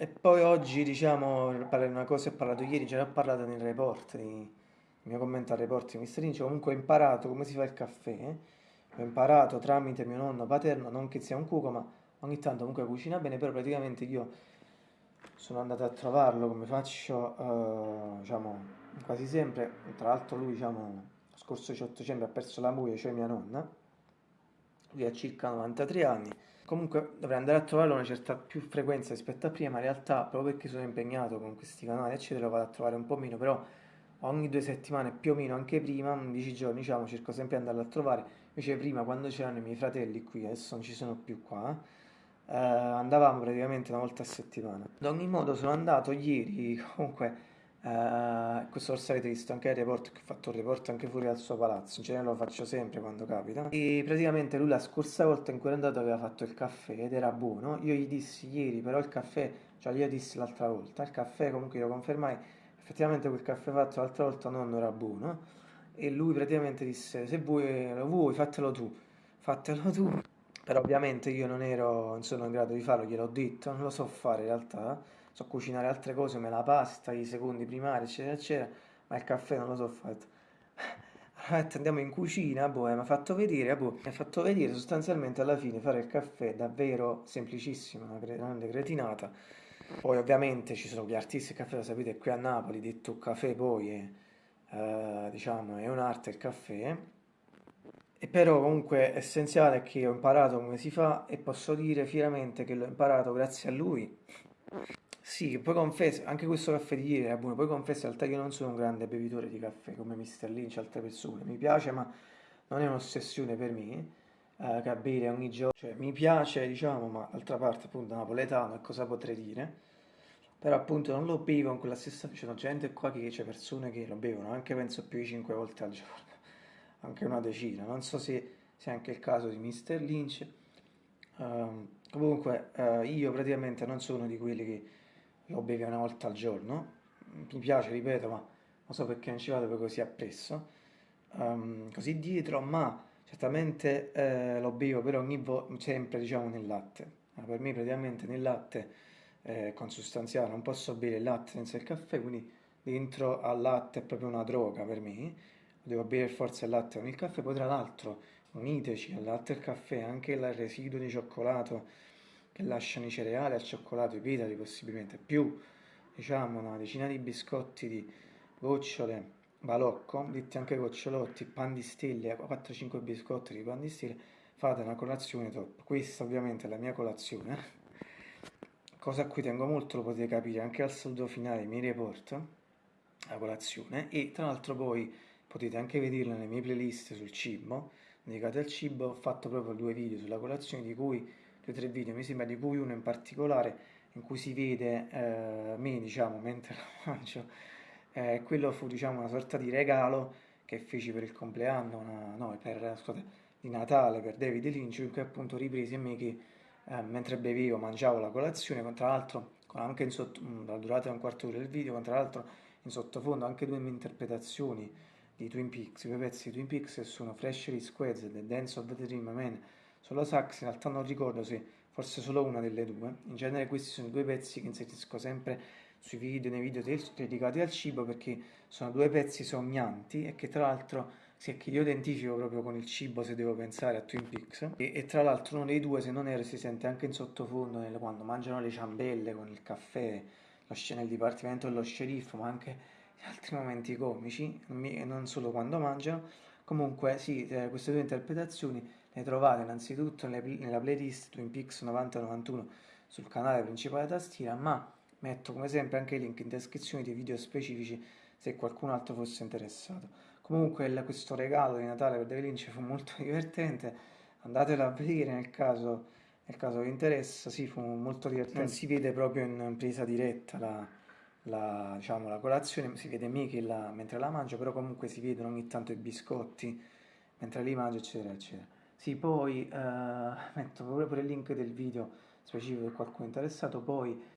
E poi oggi, diciamo, parlare di una cosa, ho parlato ieri, già ne ho parlato nel report, il mio commento al report di Mr. Lynch, comunque ho imparato come si fa il caffè, eh. Ho imparato tramite mio nonno paterno, non che sia un cuoco, ma ogni tanto comunque cucina bene, però praticamente io sono andato a trovarlo come faccio, eh, diciamo, quasi sempre, tra l'altro lui, diciamo, lo scorso 18 dicembre ha perso la moglie, cioè mia nonna, lui ha circa 93 anni, comunque dovrei andare a trovarlo una certa più frequenza rispetto a prima, ma in realtà proprio perché sono impegnato con questi canali, eccetera, lo vado a trovare un po' meno, però ogni due settimane, più o meno anche prima, 10 giorni, diciamo, cerco sempre di andarlo a trovare, invece prima quando c'erano i miei fratelli qui, adesso non ci sono più qua, eh, andavamo praticamente una volta a settimana. Ad ogni modo sono andato ieri, comunque, eh, questo forse avete visto anche il report, che ho fatto un report anche fuori dal suo palazzo, in genere lo faccio sempre quando capita. E praticamente lui la scorsa volta in cui è andato aveva fatto il caffè ed era buono. Io gli dissi ieri, però il caffè, cioè io dissi l'altra volta, il caffè comunque lo confermai, effettivamente quel caffè fatto l'altra volta non era buono. E lui praticamente disse, se vuoi, lo vuoi, fatelo tu, fatelo tu. Però ovviamente io non ero, non sono in grado di farlo, gliel'ho detto, non lo so fare in realtà, so cucinare altre cose come la pasta, i secondi primari, eccetera, eccetera, ma il caffè non lo so. Allora, andiamo in cucina, boh, mi ha fatto vedere, boh, mi ha fatto vedere sostanzialmente alla fine fare il caffè davvero semplicissimo, una grande cretinata. Poi ovviamente ci sono gli artisti del caffè, lo sapete, qui a Napoli, detto caffè poi è, eh, diciamo, è un'arte il caffè. E però comunque essenziale è che ho imparato come si fa e posso dire fieramente che l'ho imparato grazie a lui. Sì, poi confesso, anche questo caffè di ieri era buono, poi confesso in realtà che io non sono un grande bevitore di caffè come Mr. Lynch e altre persone, mi piace ma non è un'ossessione per me, eh, che bere ogni giorno, cioè mi piace diciamo, ma d'altra parte appunto napoletano e cosa potrei dire? Però appunto non lo bevo in quella stessa... C'è gente qua che c'è persone che lo bevono, anche penso più di 5 volte al giorno, anche una decina. Non so se sia anche il caso di Mr. Lynch. Ehm, comunque eh, io praticamente non sono di quelli che lo bevi una volta al giorno. Mi piace, ripeto, ma non so perché non ci vado poi così appresso. Ehm, così dietro, ma certamente eh, lo bevo però ogni sempre diciamo nel latte. Eh, per me praticamente nel latte eh, consustanziale, non posso bere il latte senza il caffè, quindi dentro al latte è proprio una droga per me, devo bere forza il latte con il caffè, poi tra l'altro uniteci al latte e al caffè anche il residuo di cioccolato che lasciano i cereali al cioccolato, i pedali possibilmente, più diciamo una decina di biscotti di gocciole balocco, detti anche gocciolotti, pan di stelle, 4-5 biscotti di pan di stelle, fate una colazione top. Questa ovviamente è la mia colazione cosa a cui tengo molto lo potete capire anche al saluto finale miei report, la colazione, e tra l'altro poi potete anche vederlo nelle mie playlist sul cibo, dedicate al cibo, ho fatto proprio due video sulla colazione, di cui, due o tre video mi sembra, di cui uno in particolare, in cui si vede eh, me, diciamo, mentre lo mangio, eh, quello fu, diciamo, una sorta di regalo che feci per il compleanno, una, no, per, scusate, di Natale per David Lynch, in cui appunto ripresi me che eh, mentre bevevo mangiavo la colazione, con, tra l'altro anche in sotto, mm, la durata di un quarto d'ora del video, con tra l'altro in sottofondo anche due mie interpretazioni di Twin Peaks, due pezzi di Twin Peaks sono Freshly Squads e Dance of the Dream Man, solo sax, in realtà non ricordo se forse solo una delle due, in genere questi sono due pezzi che inserisco sempre sui video, nei video dedicati al cibo perché sono due pezzi sognanti e che tra l'altro sì, che io identifico proprio con il cibo se devo pensare a Twin Peaks. E, e tra l'altro uno dei due, se non erro, si sente anche in sottofondo nel, quando mangiano le ciambelle con il caffè, lo, nel dipartimento dello sceriffo, ma anche in altri momenti comici, non solo quando mangiano. Comunque, sì, eh, queste due interpretazioni le trovate innanzitutto nella playlist Twin Peaks 90-91 sul canale principale tastiera, ma metto come sempre anche i link in descrizione dei video specifici se qualcun altro fosse interessato. Comunque questo regalo di Natale per David Lynch fu molto divertente, andatelo a vedere nel caso, nel caso vi interessa, sì, fu molto divertente, non si vede proprio in presa diretta la, la, diciamo, la colazione, si vede la, mentre la mangia, però comunque si vedono ogni tanto i biscotti mentre li mangia, eccetera, eccetera. Sì, poi eh, metto proprio il link del video specifico per qualcuno interessato, poi